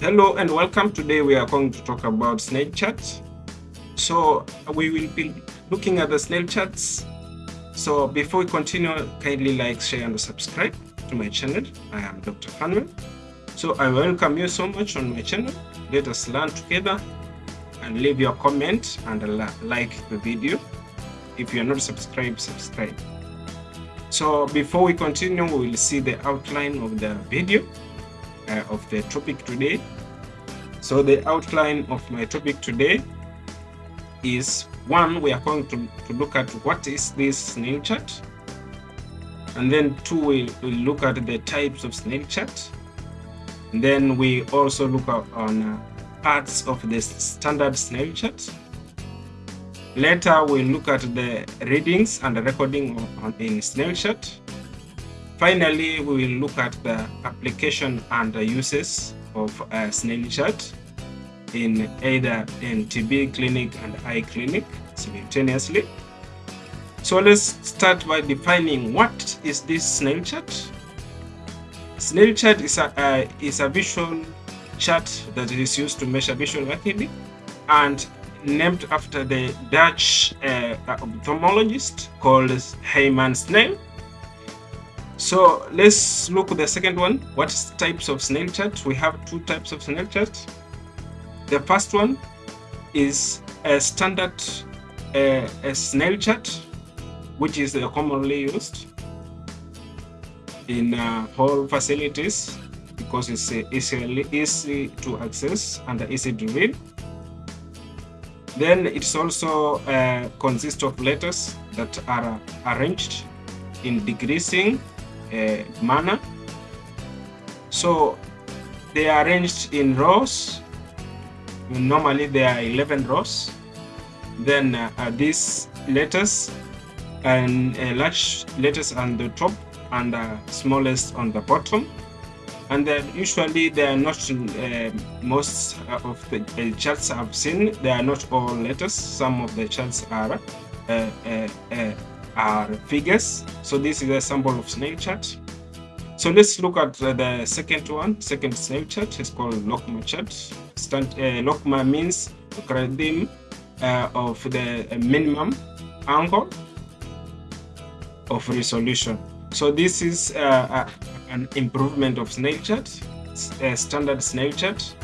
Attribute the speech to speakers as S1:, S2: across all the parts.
S1: Hello and welcome. Today we are going to talk about Snellen charts. So we will be looking at the Snellen charts. So before we continue, kindly like, share and subscribe to my channel. I am Dr. Fanuel. So I welcome you so much on my channel. Let us learn together and leave your comment and like the video. If you are not subscribed, subscribe. So before we continue, we will see the outline of the video uh, of the topic today. So the outline of my topic today is one, we are going to, to look at what is this Snellen chart. And then two, we will look at the types of Snellen chart. And then we also look at, on uh, parts of the standard Snellen chart. Later, we'll look at the readings and the recording on, in Snellen chart. Finally, we will look at the application and the uses of a Snellen chart in either in TB clinic and eye clinic simultaneously. So let's start by defining what is this Snellen chart. Snellen chart is a, uh, is a visual chart that is used to measure visual acuity and named after the Dutch uh, ophthalmologist called Herman Snellen so let's look at the second one. What types of Snellen chart? We have two types of Snellen chart. The first one is a standard uh, a Snellen chart, which is uh, commonly used in uh, facilities because it's uh, easy, easy to access and easy to read. Then it's also uh, consists of letters that are arranged in decreasing uh, manner. So they are arranged in rows. Normally there are 11 rows. Then uh, these letters and uh, large letters on the top and the smallest on the bottom. And then usually they are not uh, most of the charts I've seen. They are not all letters. Some of the charts are uh, uh, uh are figures. So this is a sample of Snellen chart. So let's look at uh, the second one, second Snellen chart. It's called LogMAR chart. Stand, uh, LogMAR means logarithm uh, of the minimum angle of resolution. So this is uh, an improvement of Snellen chart, a standard Snellen chart.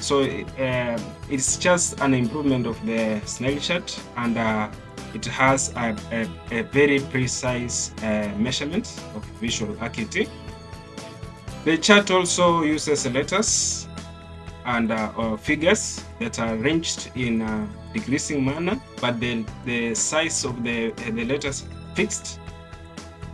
S1: So uh, it's just an improvement of the Snellen chart and uh, it has a, a, a very precise uh, measurement of visual acuity. The chart also uses letters and uh, figures that are arranged in a decreasing manner, but the, the size of the, the letters fixed.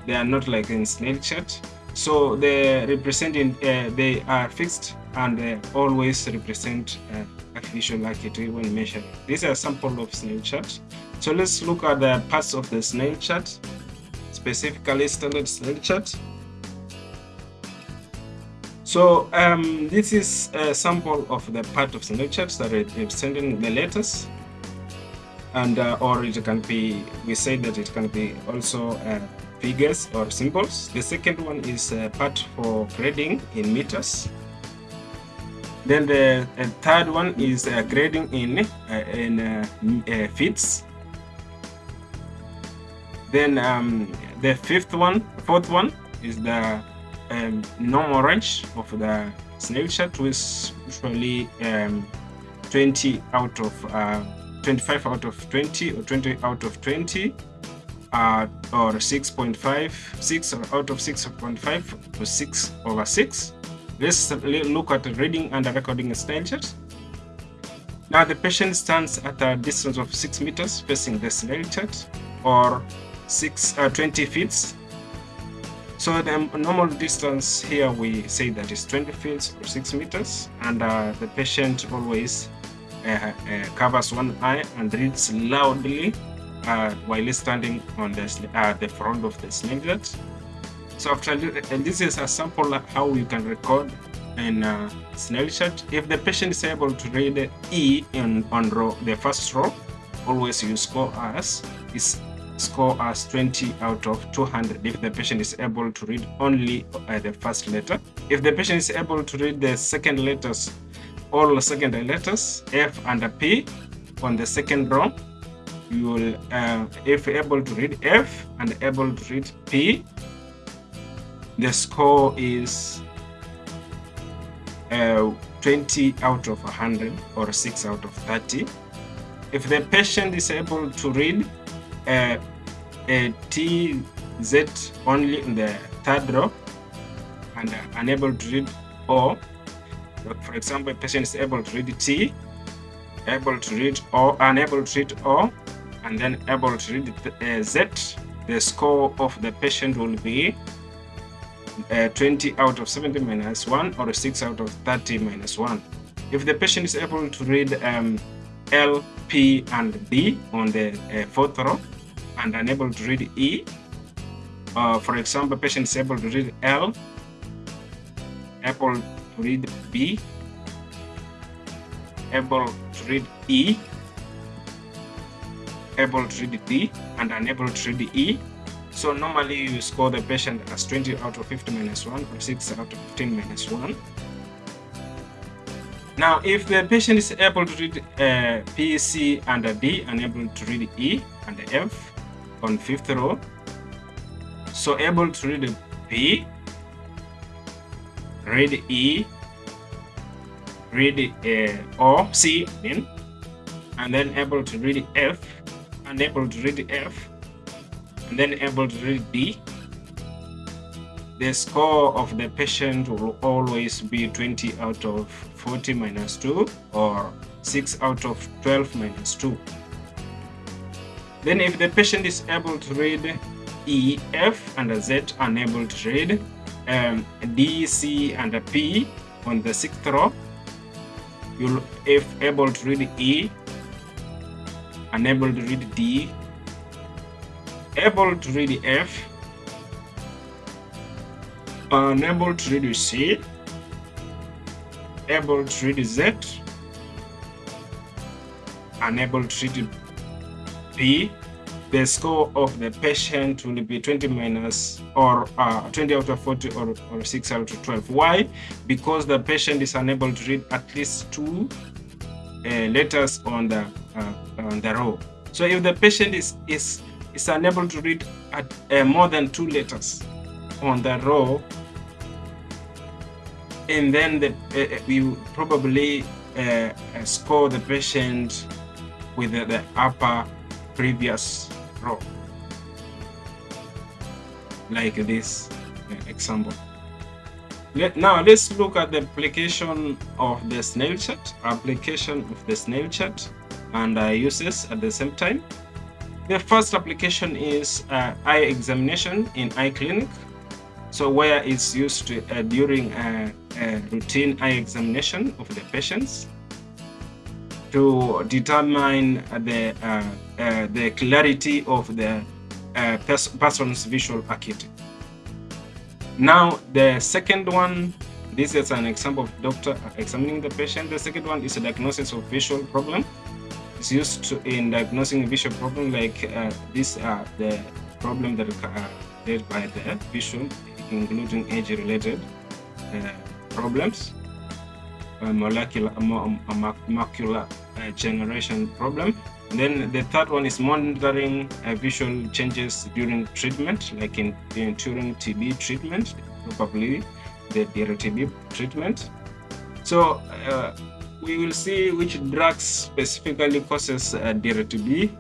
S1: They are not like in Snellen chart. So they representing uh, they are fixed and always represent uh, visual acuity when measured. These are sample of Snellen chart. So let's look at the parts of the Snellen chart, specifically standard Snellen chart. So um, this is a sample of the part of Snellen chart that representing the letters. And uh, or it can be, we say that it can be also uh, figures or symbols. The second one is a part for grading in meters. Then the uh, third one is uh, grading in, uh, in uh, feet then um, the fifth one, fourth one is the um, normal range of the Snellen chart, which is usually um, 20 out of uh, 25 out of 20 or 20 out of 20 uh, or 6.5, 6 or out of 6.5 to 6 over 6. Let's look at reading and recording Snellen chart. Now the patient stands at a distance of 6 meters facing the snail chart or six uh, 20 feet so the normal distance here we say that is 20 feet or 6 meters and uh, the patient always uh, uh covers one eye and reads loudly uh, while standing on the, uh, the front of the sling So after and this is a sample how you can record in uh, Snellen chart. If the patient is able to read E in on row, the first row, always use as is score as 20 out of 200 if the patient is able to read only uh, the first letter. If the patient is able to read the second letters all secondary letters F and P on the second row. You will, uh, if able to read F and able to read P, the score is uh, 20 out of 100 or 6 out of 30. If the patient is able to read uh, a T, Z only in the third row and unable to read O, for example, a patient is able to read T, able to read O, unable to read O, and then able to read uh, Z, the score of the patient will be uh, 20 out of 70 minus 1 or 6 out of 30 minus 1. If the patient is able to read um, L, P, and D on the uh, fourth row and unable to read E, uh, for example, patient is able to read L, able to read B, able to read E, able to read D, and unable to read E, so normally you score the patient as 20 out of 50 minus 1 or 6 out of 15 minus 1. Now, if the patient is able to read uh, P, C, and D, unable to read E and F on fifth row, so able to read P, read E, read uh, O, C, in, and then able to read F, unable to read F, and then able to read D, the score of the patient will always be 20 out of 40 minus 2 or 6 out of 12 minus 2. Then if the patient is able to read E, F, and Z unable to read um, D, C, and P on the sixth row, you'll if able to read E, unable to read D, able to read F, unable to read C, able to read Z, unable to read P, the score of the patient will be 20 minus or uh, 20 out of 40 or, or 6 out of 12. Why? Because the patient is unable to read at least two uh, letters on the uh, on the row. So if the patient is is is unable to read at uh, more than two letters on the row, and then the, uh, we probably uh, score the patient with the, the upper previous row, like this example. Let, now let's look at the application of the Snellen chart, application of the Snellen chart and uh, uses at the same time. The first application is uh, eye examination in eye clinic. So where it's used to, uh, during a, a, routine eye examination of the patients to determine the uh, uh, the clarity of the uh, pers person's visual acuity. Now the second one, this is an example of doctor examining the patient. The second one is a diagnosis of visual problem It's used to, in diagnosing visual problem like uh, these are the problem that are led by the vision, including age-related uh, problems, uh, molecular, macular generation problem. And then the third one is monitoring uh, visual changes during treatment, like in, in during TB treatment, probably the DRTB treatment. So uh, we will see which drugs specifically causes uh, DRTB,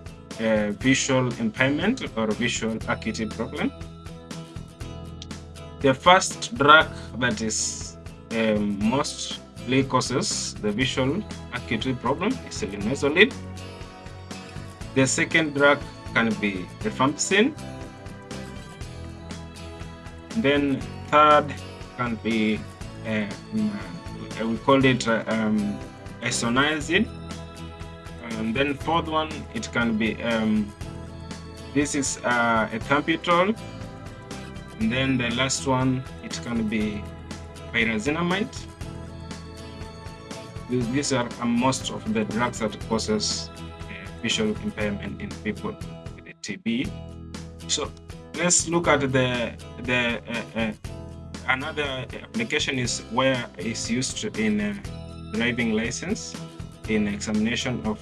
S1: uh, visual impairment or visual acuity problem. The first drug that is um, mostly causes the visual acuity problem is linezolid. The second drug can be rifampicin. Then third can be uh, we call it uh, um, isoniazid and then fourth one it can be um, this is uh, ethambutol and then the last one it can be pyrazinamide these are most of the drugs that causes uh, visual impairment in people with TB so let's look at the the uh, uh, another application is where it's used in uh, driving license in examination of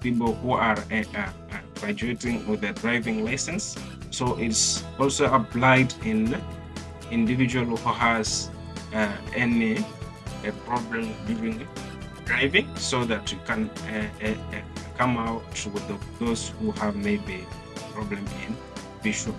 S1: people who are uh, graduating with a driving license. So it's also applied in individual who has any problem during driving so that you can uh, uh, uh come out with the, those who have maybe problem in visual